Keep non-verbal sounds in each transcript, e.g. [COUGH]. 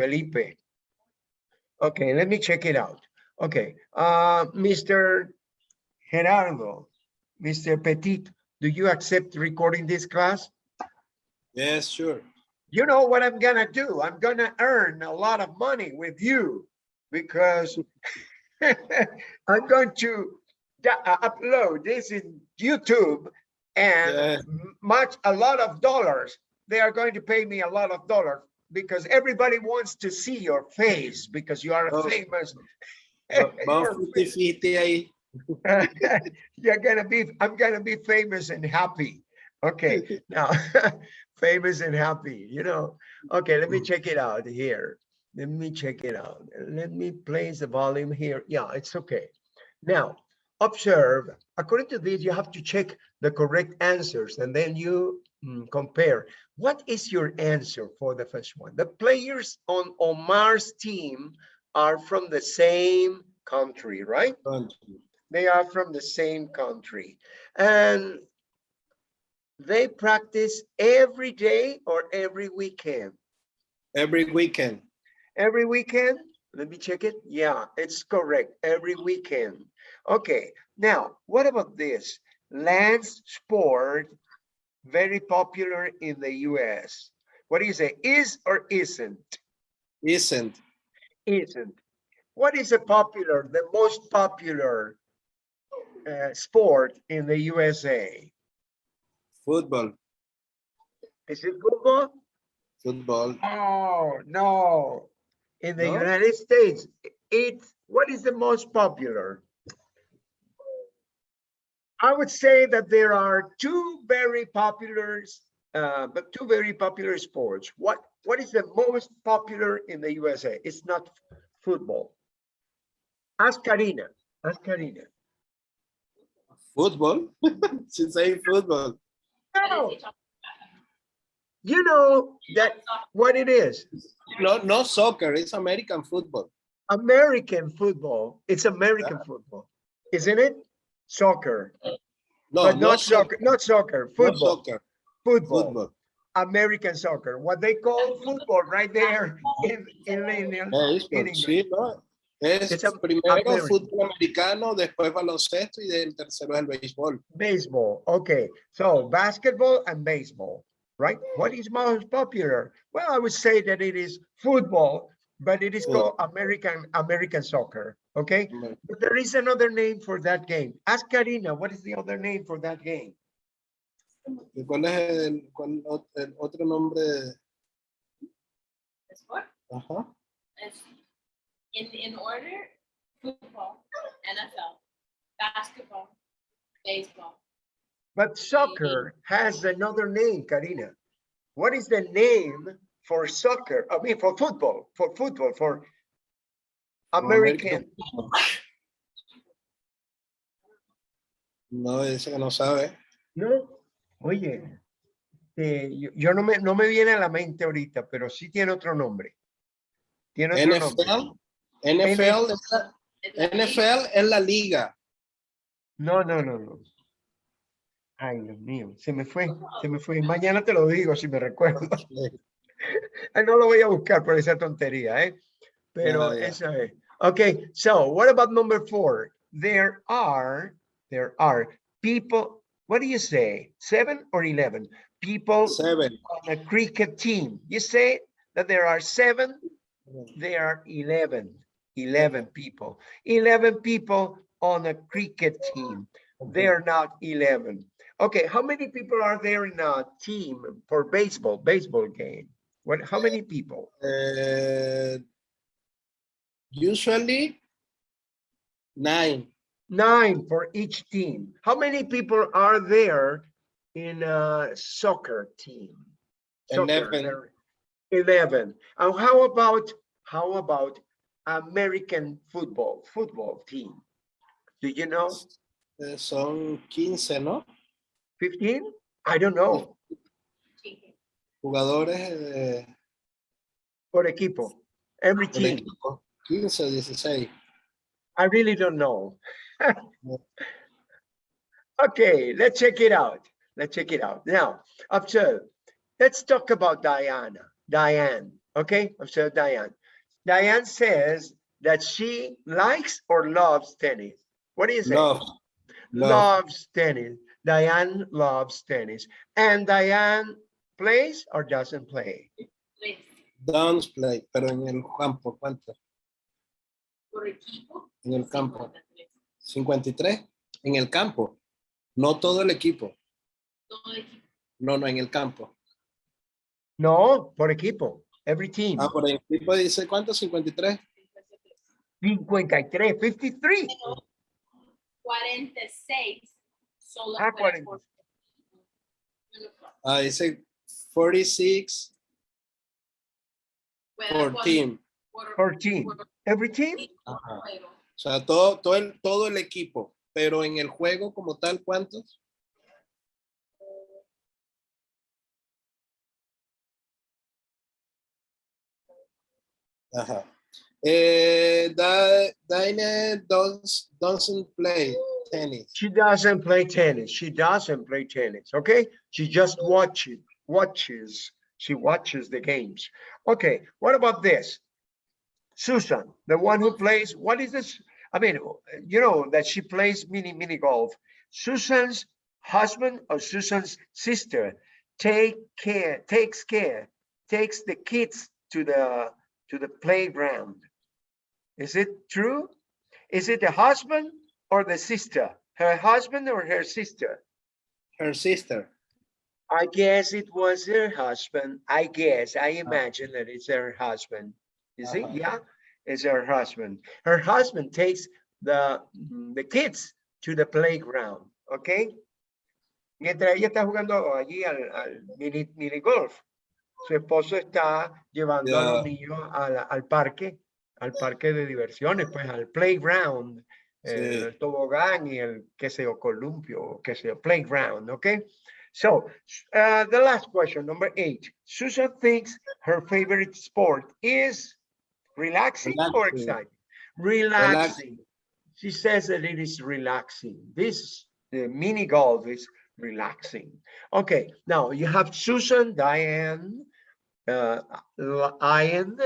Felipe. Okay, let me check it out. Okay, uh, Mr. Gerardo, Mr. Petit, do you accept recording this class? Yes, sure. You know what I'm gonna do? I'm gonna earn a lot of money with you because [LAUGHS] I'm going to uh, upload this in YouTube and Yeah. much, a lot of dollars. They are going to pay me a lot of dollars because everybody wants to see your face because you are a Oh. famous. Vamos [LAUGHS] you're 50-50 ahí. [LAUGHS] You're gonna be, I'm gonna be famous and happy. Okay, [LAUGHS] now, famous and happy, you know. Okay, let me check it out here. Let me check it out. Let me place the volume here. Yeah, it's okay. Now, observe, according to this, you have to check the correct answers and then you mm, Mm, compare. What is your answer for the first one? The players on Omar's team are from the same country, right? Country. They are from the same country. And they practice every day or every weekend? Every weekend. Every weekend? Let me check it. Yeah, it's correct. Every weekend. Okay, now what about this? Lance sport, very popular in the US. What do you say? Is or isn't? Isn't. Isn't. What is a popular, the most popular uh, sport in the USA? Football. Is it football? Football. Oh, no. In the No? United States, it, what is the most popular? I would say that there are two very popular, uh, but two very popular sports. What, what is the most popular in the USA? It's not football. Ask Karina, ask Karina. Football. [LAUGHS] She's saying football. No, you know that what it is. No, no soccer. It's American football. American football, it's American football, isn't it? Soccer, No, but no not soccer, not soccer, football, soccer. football, Football. American soccer, what they call football right there in, in, in Béisbol, English. sí, ¿no? Es It's a- primero American. fútbol americano, después baloncesto y el tercero es el béisbol. baseball. Okay, so basketball and baseball, right? What is most popular? Well, I would say that it is football, but it is called American American soccer. Okay, but there is another name for that game. Ask Karina, what is the other name for that game? ¿Y cuál es el, cuál el otro nombre? Sport Ajá. is in, in order, football, NFL, basketball, baseball. But soccer has another name, Karina. What is the name for soccer? I mean, for football, for football, for American. No, dice que no sabe. No, oye, eh, yo, yo no me, no me viene a la mente ahorita, pero sí tiene otro nombre. Tiene otro nombre. NFL. NFL, es la- NFL es la liga. No, no, no, no. Ay, Dios mío, se me fue, se me fue. Mañana te lo digo si me recuerdo. [LAUGHS] No lo voy a buscar por esa tontería, ¿eh? Pero Ya, ya. esa es. Okay, so what about number four? There are, there are people, what do you say? Seven or 11? People Seven. on a cricket team. You say that there are seven, there are 11, 11 people. 11 people on a cricket team. They're not 11. Okay, how many people are there in a team for baseball, baseball game? What, how many people? Eh, usually nine. Nine for each team. How many people are there in a soccer team? Soccer, Eleven. Eleven. And how about, how about American football, football team? Do you know? Eh, son 15, ¿no? 15? I don't know? Jugadores eh, por equipo, every del team. equipo. 15, 16. I really don't know. [LAUGHS] Okay, let's check it out. Let's check it out. Now, observe. Let's talk about Diana, Diane. Okay, observe Diane. Diane says that she likes or loves tennis. What do you say? Love. Love. Loves tennis. Diane loves tennis. And Diane plays or doesn't play? Dance play, pero en el campo, ¿cuánto? Por equipo. En el campo. 53. 53. En el campo. No todo el equipo. Todo equipo. No, no, en el campo. No, por equipo. Every team. Ah, por el equipo dice, ¿cuánto? 53. 53, 53. Pero 46 solo Ah, fuera 40. por- Bueno, Ah, dice 46 fuera por por- team. por- For team. por Every team? Ajá. O sea, todo, todo, el, todo el equipo. Pero en el juego como tal, ¿cuántos? Ajá. Eh, Da- does, doesn't play tennis. She doesn't play tennis. She doesn't play tennis. Okay. She just watches, watches. She watches the games. Okay. What about this? Susan, the one who plays, what is this? I mean, you know that she plays mini, mini golf. Susan's husband or Susan's sister take care, takes care, takes the kids to the, to the playground. Is it true? Is it the husband or the sister? Her husband or her sister? Her sister. I guess it was her husband. I guess, I imagine that it's her husband. You see, Uh-huh. yeah, it's her husband. Her husband takes the, mm, the kids to the playground, okay? Mientras ella está jugando allí al, al mini, mini golf, su esposo está llevando a los niños al, al parque, al parque de diversiones, pues al playground, Sí. el tobogán y el, qué sé yo, columpio, qué sé yo, playground, okay? So, uh, the last question, number eight. Susan thinks her favorite sport is relaxing or exciting? Relaxing. She says that it is relaxing. This, the mini golf is relaxing. Okay, now you have Susan, Diane, uh, Ian,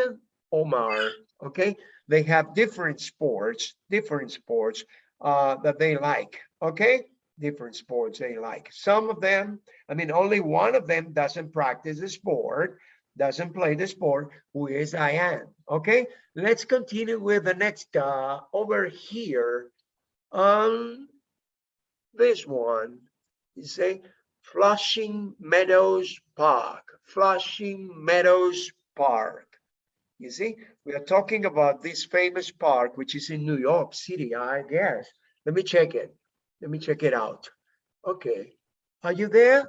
Omar, okay? They have different sports, different sports uh, that they like, okay? Different sports they like. Some of them, I mean, only one of them doesn't practice the sport, doesn't play the sport, who is I am. okay? Let's continue with the next, uh, over here. Um, this one, you say Flushing Meadows Park, Flushing Meadows Park. You see, we are talking about this famous park, which is in New York City, I guess. Let me check it. Let me check it out. Okay, are you there?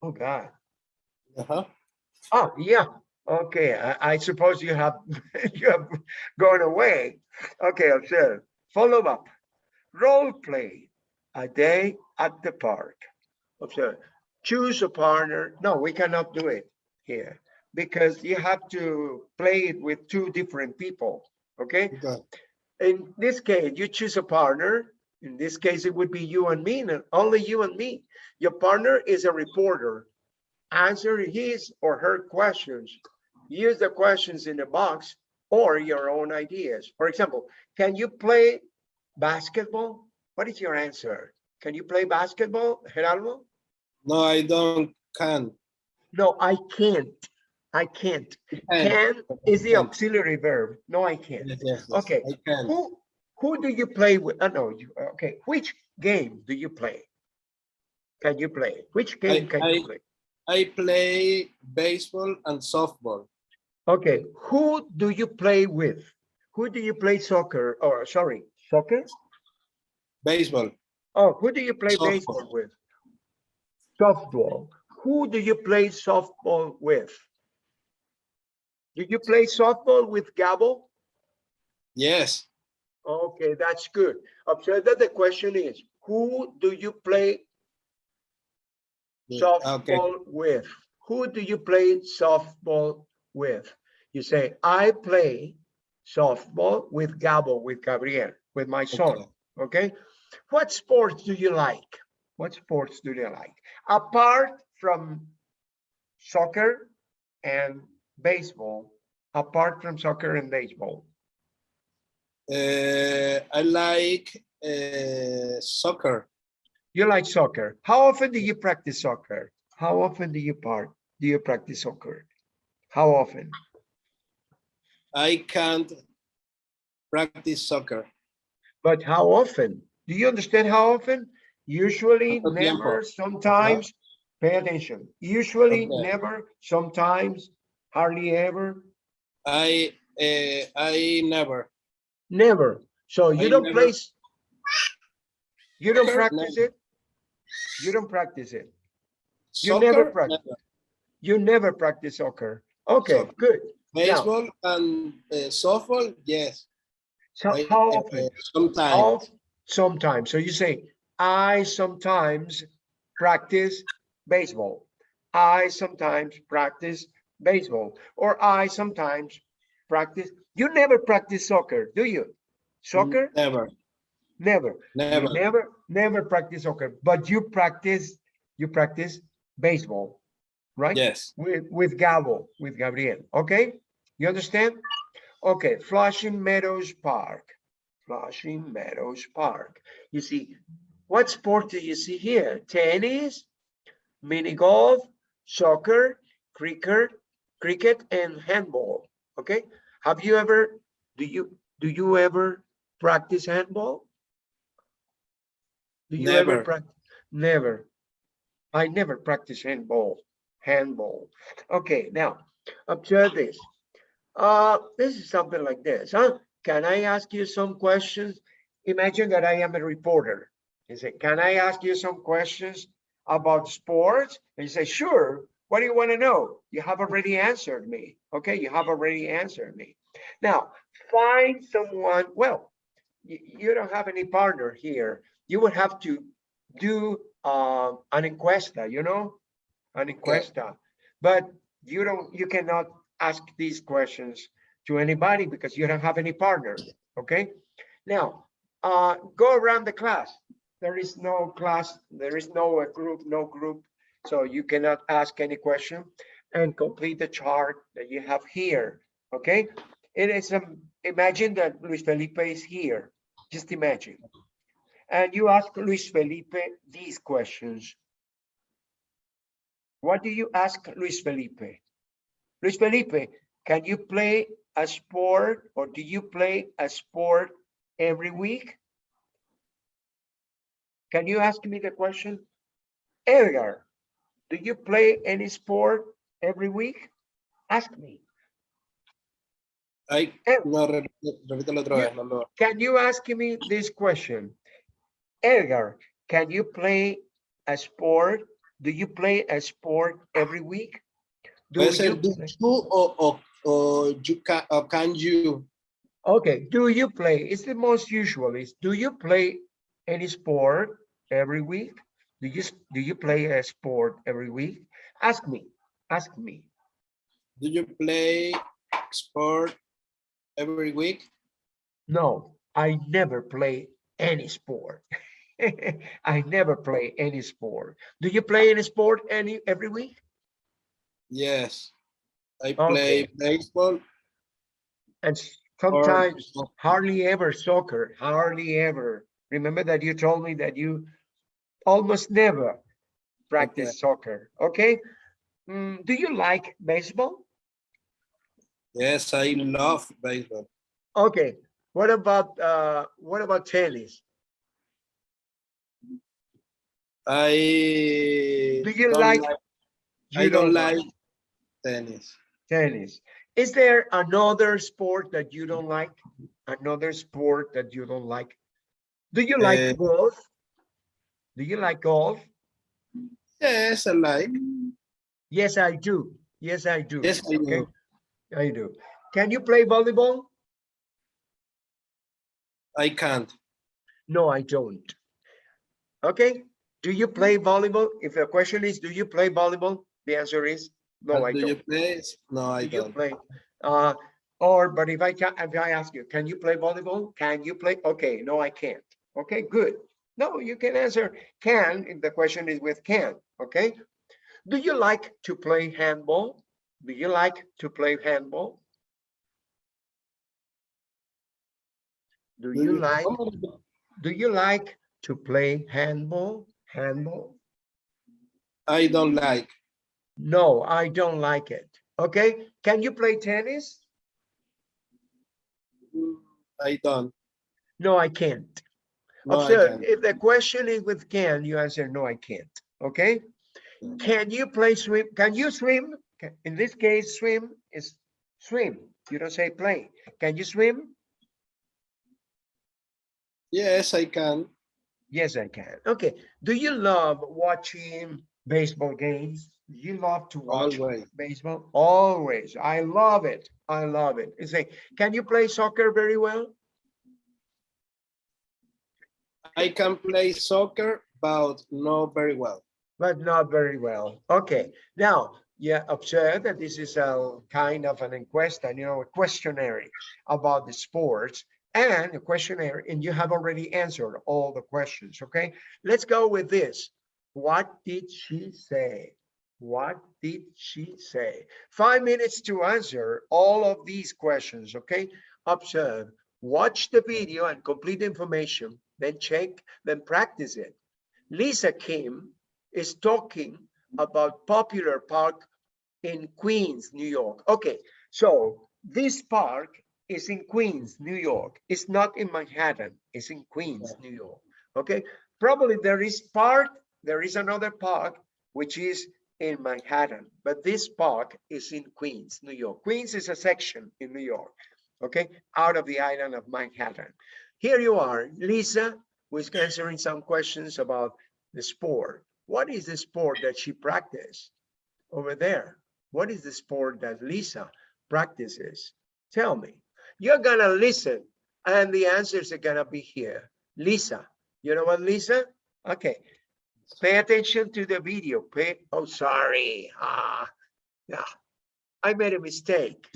Oh, God. Uh -huh. Oh, yeah. Okay, I, I suppose you have, [LAUGHS] you have gone away. Okay, observe. Follow up. Role play. A day at the park. Observe. Choose a partner. No, we cannot do it here because you have to play it with two different people. Okay. Okay. In this case, you choose a partner. In this case, it would be you and me, and only you and me. Your partner is a reporter. Answer his or her questions. Use the questions in the box or your own ideas. For example, can you play basketball? What is your answer? Can you play basketball, Geraldo? No, I don't can. No, I can't. I can't. Can. Can is the auxiliary verb. No, I can't. Yes, yes, yes, Okay. I can. Who, who do you play with? Uh, no, you, okay, which game do you play? Can you play? Which game can you I- play? I play baseball and softball. Okay, who do you play with? Who do you play soccer, or sorry, soccer? Baseball. Oh, who do you play Softball. baseball with? Softball. Who do you play softball with? Did you play softball with Gabo? Yes. Okay, that's good. Observe that the question is, who do you play Yeah, Okay. softball with? Who do you play softball with? You say, I play softball with Gabo, with Gabriel, with my son, Okay. okay? What sports do you like? What sports do you like? Apart from soccer and baseball, apart from soccer and baseball? Uh, I like uh, soccer. You like soccer. How often do you practice soccer? How often do you part, do you practice soccer? How often? I can't practice soccer. But how often? Do you understand how often? Usually, ¿Cuánto tiempo? never, sometimes. Pay attention. Usually, Okay. never, sometimes, hardly ever, I uh, I never. Never. So you I don't never- play. s- You don't practice Never. it? You don't practice it. You Soccer, never practice. never. You never practice soccer. Okay, Soccer. good. Baseball and uh, softball, yes. So I- how uh, often? Sometimes. Sometimes. So you say, I sometimes practice baseball. I sometimes practice baseball. Or I sometimes practice. You never practice soccer, do you? Soccer? Never, Never. You never. Never, never practice soccer, but you practice, you practice baseball, right? Yes. With, with Gabo, with Gabriel, okay? You understand? Okay, Flushing Meadows Park, Flushing Meadows Park. You see, what sport do you see here? Tennis, mini golf, soccer, cricket, cricket, and handball, okay? Have you ever, do you, do you ever practice handball? Do you ever Never. practice? Never. I never practice handball, handball. Okay, now observe this. Uh, this is something like this, huh? Can I ask you some questions? Imagine that I am a reporter. He said, can I ask you some questions about sports? And you say, sure. What do you want to know? You have already answered me. Okay, you have already answered me. Now, find someone, well, you, you don't have any partner here. You would have to do uh, an encuesta, you know, an encuesta. But you don't, you cannot ask these questions to anybody because you don't have any partner, okay? Now, uh, go around the class. There is no class, there is no uh, group, no group. So you cannot ask any question and complete the chart that you have here, okay? It is, um, imagine that Luis Felipe is here, just imagine. And you ask Luis Felipe these questions. What do you ask Luis Felipe? Luis Felipe, can you play a sport or do you play a sport every week? Can you ask me the question? Edgar, do you play any sport every week? Ask me. Ay, Eh. no, repítelo otra vez. No, lo- Can you ask me this question? Edgar, can you play a sport? Do you play a sport every week? Do Puede ser you do you o, o, o you can, or can you. Okay, do you play? It's the most usual is, do you play any sport every week? Do you, do you play a sport every week? Ask me, ask me. Do you play sport every week? No, I never play any sport. [LAUGHS] I never play any sport. Do you play any sport any, every week? Yes. I Okay. play baseball. And or- sometimes hardly ever soccer, hardly ever. Remember that you told me that you almost never practice soccer, okay? Mm, do you like baseball? Yes, I love baseball. Okay, what about, uh, what about tennis? I Do you don't like- I You don't like tennis. Tennis. Is there another sport that you don't like? Another sport that you don't like? Do you like Eh. golf? Do you like golf? Yes, I like. Yes, I do. Yes, I do. Yes, I Okay, do. I do. Can you play volleyball? I can't. No, I don't. Okay, do you play volleyball? If the question is, do you play volleyball? The answer is, no, But I do you don't. play? No, I Do you don't. play? Uh, or, but if I can, if I ask you, can you play volleyball? Can you play? Okay, no, I can't. Okay, good. No, you can answer can if the question is with can, okay? Do you like to play handball? Do you like to play handball? Do you like oh. do you like to play handball? Handball? I don't like. No, I don't like it. Okay. Can you play tennis? I don't. No, I can't. Oh, Observe, can't. if the question is with can, you answer, no, I can't. Okay? Hmm. Can you play swim? Can you swim? In this case, swim is swim. You don't say play. Can you swim? Yes, I can. Yes, I can. Okay. Do you love watching baseball games? You love to watch Always. baseball? Always. I love it. I love it. You say, can you play soccer very well? I can play soccer, but not very well. but not very well. Okay, now, yeah, observe that this is a kind of an inquest, and you know, a questionnaire about the sports and a questionnaire, and you have already answered all the questions, okay? Let's go with this. What did she say? What did she say? Five minutes to answer all of these questions, okay? Observe, watch the video and complete the information, then check, then practice it. Lisa Kim is talking about popular park in Queens, New York. Okay, so this park is in Queens, New York. It's not in Manhattan, it's in Queens, New York. Okay, probably there is part, there is another park which is in Manhattan, but this park is in Queens, New York. Queens is a section in New York, okay, out of the island of Manhattan. Here you are, Lisa who is answering some questions about the sport. What is the sport that she practiced over there? What is the sport that Lisa practices? Tell me. You're gonna listen and the answers are gonna be here. Lisa, you know what, Lisa? Okay. Pay attention to the video. Pay, oh, sorry. Ah, yeah. I made a mistake.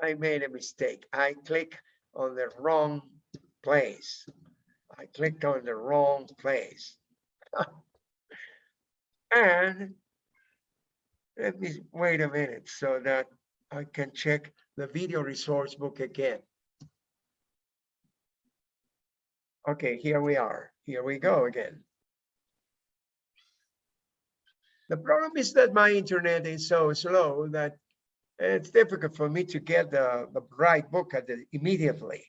I made a mistake. I click on the wrong place. I clicked on the wrong place. [LAUGHS] And let me wait a minute so that I can check the video resource book again. Okay, here we are. Here we go again. The problem is that my internet is so slow that it's difficult for me to get the, the right book at the, immediately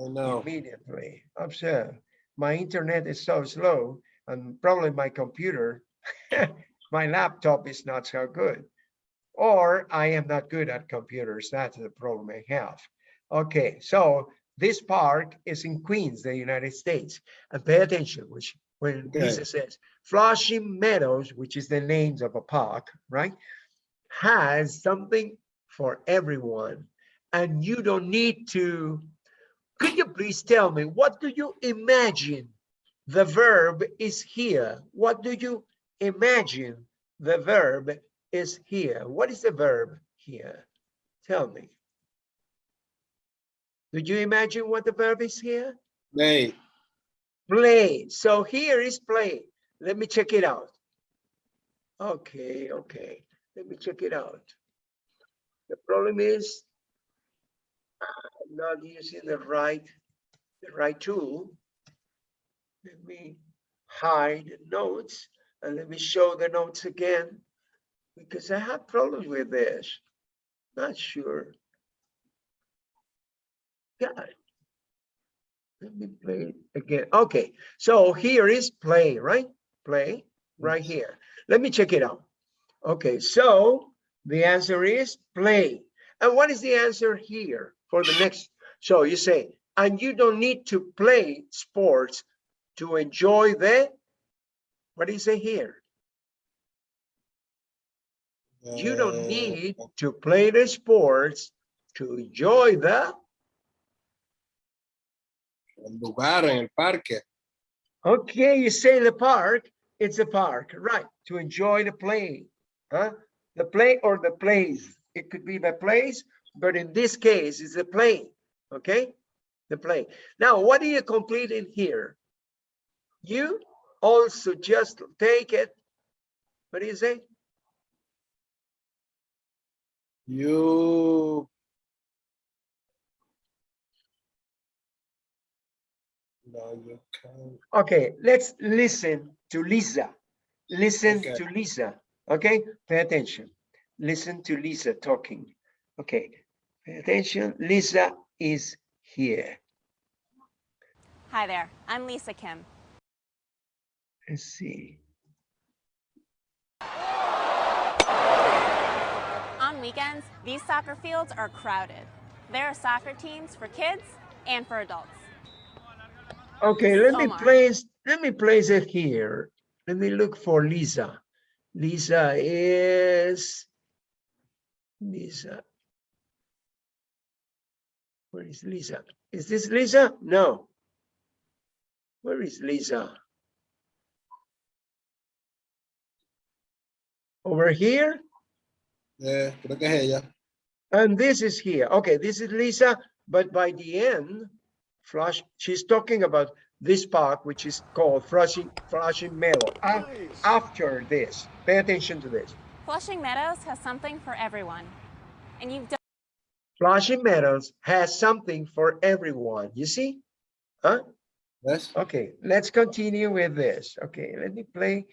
I know. immediately. Observe, my internet is so slow and probably my computer, [LAUGHS] my laptop is not so good. Or I am not good at computers. That's the problem I have. Okay, so this park is in Queens, the United States. And pay attention, which when Okay. Lisa says Flushing Meadows, which is the names of a park, right? Has something for everyone. And you don't need to could you please tell me, what do you imagine the verb is here? What do you imagine the verb is here? What is the verb here? Tell me. Do you imagine what the verb is here? Play. Play. So here is play. Let me check it out. Okay, okay. Let me check it out. The problem is I'm not using the right, the right tool. Let me hide notes and let me show the notes again because I have problems with this. Not sure. It. Let me play again. Okay, so here is play, right? Play right here. Let me check it out. Okay, so the answer is play. And what is the answer here for the next? So you say, and you don't need to play sports to enjoy the, what do you say here? You don't Uh, need to play the sports to enjoy the, El lugar en el parque. okay, you say the park, it's a park, right? To enjoy the play, huh? The play or the plays. It could be the place, but in this case, it's the play, okay? The play. Now, what do you complete in here? You also just take it. What do you say? You No, you can't. Okay, let's listen to Lisa. Listen Okay. to Lisa, okay? Pay attention. Listen to Lisa talking. Okay, pay attention. Lisa is here. Hi there, I'm Lisa Kim. Let's see. On weekends, these soccer fields are crowded. There are soccer teams for kids and for adults. Okay, let me place, let me place it here. Let me look for Lisa. Lisa is, Lisa. Where is Lisa? Is this Lisa? No. Where is Lisa? Over here? Yeah, creo que es ella. And this is here. Okay, this is Lisa, but by the end, Flash, she's talking about this park, which is called Flushing, Flushing Meadow. A- After this, pay attention to this. Flushing Meadows has something for everyone. And you've done Flushing Meadows has something for everyone. You see? Huh? ¿Ves? Okay, let's continue with this. Okay, let me play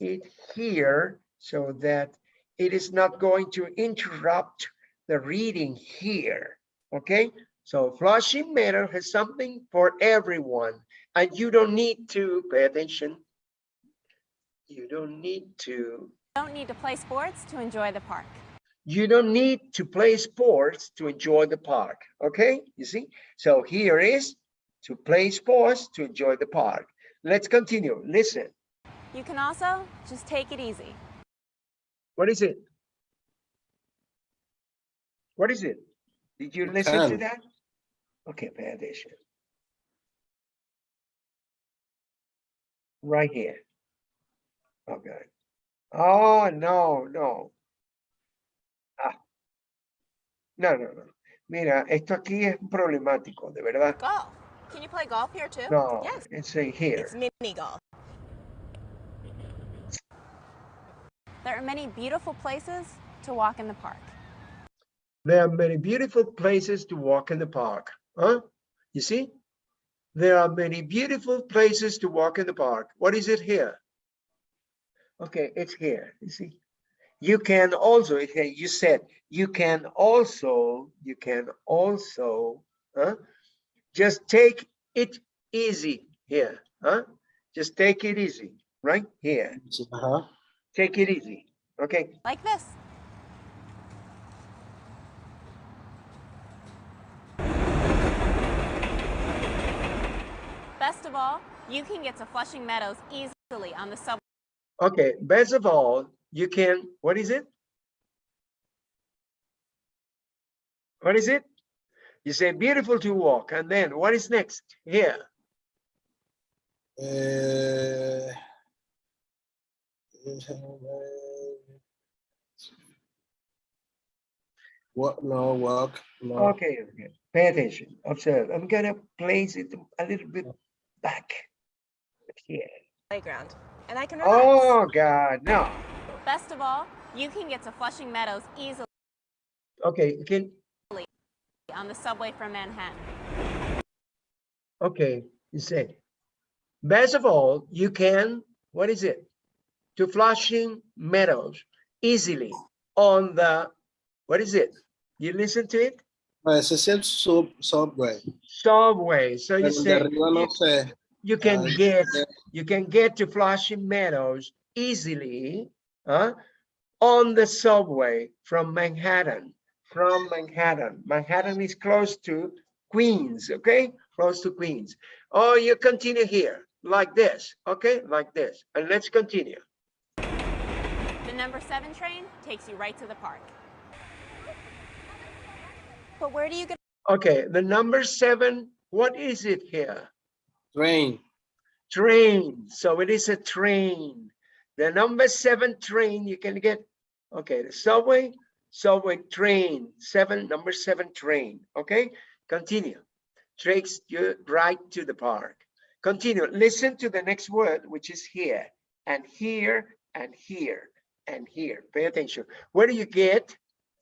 it here so that it is not going to interrupt the reading here. Okay, so Flushing Meadow has something for everyone, and you don't need to pay attention. You don't need to. don't need to play sports to enjoy the park. You don't need to play sports to enjoy the park. Okay, you see? So here is to play sports to enjoy the park. Let's continue. Listen. You can also just take it easy. What is it? What is it? Did you You listen to that? Okay, pay attention. Right here. Okay. Oh, no, no. Ah. No, no, no. Mira, esto aquí es problemático, de verdad. Golf. Can you play golf here too? No, Yes. it's in here. It's mini golf. There are many beautiful places to walk in the park. There are many beautiful places to walk in the park. Huh? You see? There are many beautiful places to walk in the park. What is it here? Okay, it's here. You see? You can also, okay, uh, you said, you can also, you can also, huh? Just take it easy here, huh? Just take it easy, right? Here, Sí, Ajá. take it easy. Okay, Like this. Best of all, you can get to Flushing Meadows easily on the subway Okay, best of all, you can, what is it? What is it? You say beautiful to walk, and then what is next? Here, Eh, What? No, walk. No. okay, okay, pay attention, observe. I'm gonna place it a little bit back. Here. Playground. And I can relax. Oh, God, no. Best of all, you can get to Flushing Meadows easily Okay, you can, on the subway from Manhattan. okay, you say. Best of all, you can, what is it? To Flushing Meadows easily on the, what is it? You listen to it? Ah, Ese es el sub, subway. Subway, so you Pero el de say, no you- sé. you can get, you can get to Flushing Meadows easily, huh? On the subway from Manhattan, from Manhattan. Manhattan is close to Queens, okay? Close to Queens. Oh, you continue here, like this, okay? Like this, and let's continue. The number seven train takes you right to the park. But where do you get Okay, the number seven, what is it here? Train. Train, so it is a train. The number seven train you can get, okay, the subway, subway train, seven, number seven train, okay? Continue. Takes you right to the park. Continue, listen to the next word, which is here, and here, and here, and here. Pay attention. Where do you get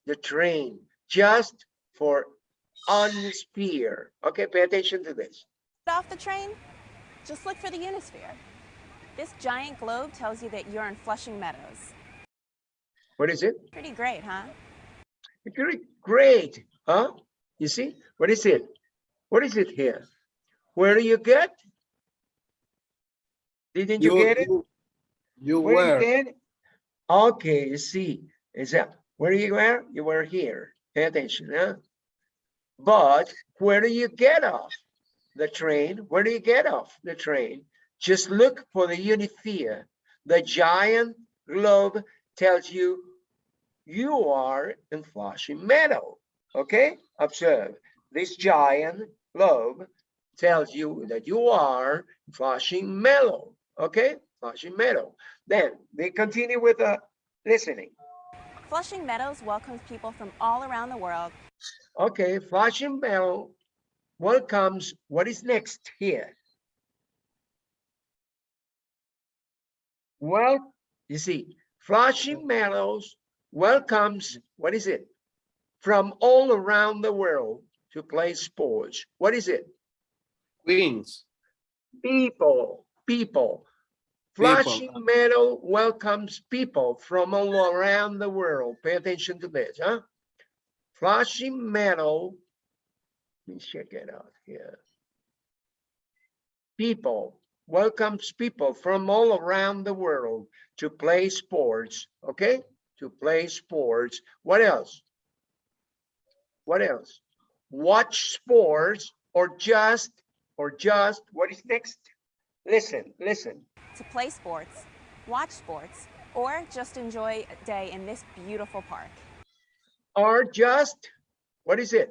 the train? Just for on spear. Okay, pay attention to this. off the train? Just look for the Unisphere. This giant globe tells you that you're in Flushing Meadows. What is it? Pretty great, huh? Great, great, huh? You see, what is it? What is it here? Where do you get? Didn't you get it? You, you Where were. you get? Okay, you see, is that where you were? You were here. Pay attention, huh? But where do you get off the train? Where do you get off the train? Just look for the Unisphere. The giant globe tells you you are in Flushing Meadow. Okay, observe this giant globe tells you that you are Flushing Meadow. Okay, Flushing Meadow. Then they continue with the listening. Flushing Meadows welcomes people from all around the world. Okay, Flushing Meadows welcomes. What is next here? Well, you see, Flushing Meadows welcomes. What is it? From all around the world to play sports. What is it? Queens. People, people. Flushing Meadow welcomes people from all around the world. Pay attention to this, huh? Flushing Meadow, let me check it out here. People, welcomes people from all around the world to play sports, okay? To play sports. What else? What else? Watch sports or just, or just, what is next? Listen, listen. To play sports, watch sports, or just enjoy a day in this beautiful park. or just, what is it?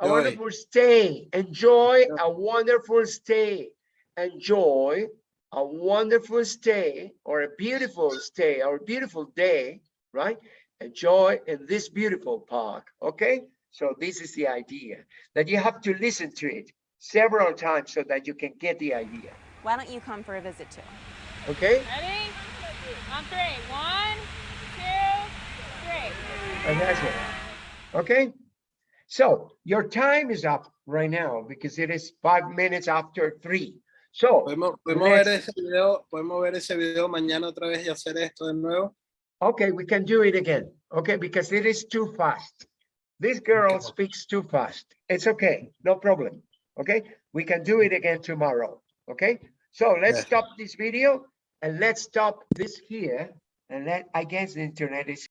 A Enjoy. wonderful stay, enjoy a wonderful stay, enjoy a wonderful stay or a beautiful stay or a beautiful day, right? Enjoy in this beautiful park, okay? So this is the idea, that you have to listen to it several times so that you can get the idea, Why don't you come for a visit too? okay? Ready? On three. One, two, three. And that's it. Okay? So your time is up right now because it is five minutes after three. So, Podemos, podemos ver ese video, podemos ver ese video mañana otra vez y hacer esto de nuevo. okay, we can do it again. Okay, because it is too fast. This girl speaks too fast. It's okay, no problem. Okay, we can do it again tomorrow. Okay, so let's Yeah. stop this video and let's stop this here. And let, I guess the internet is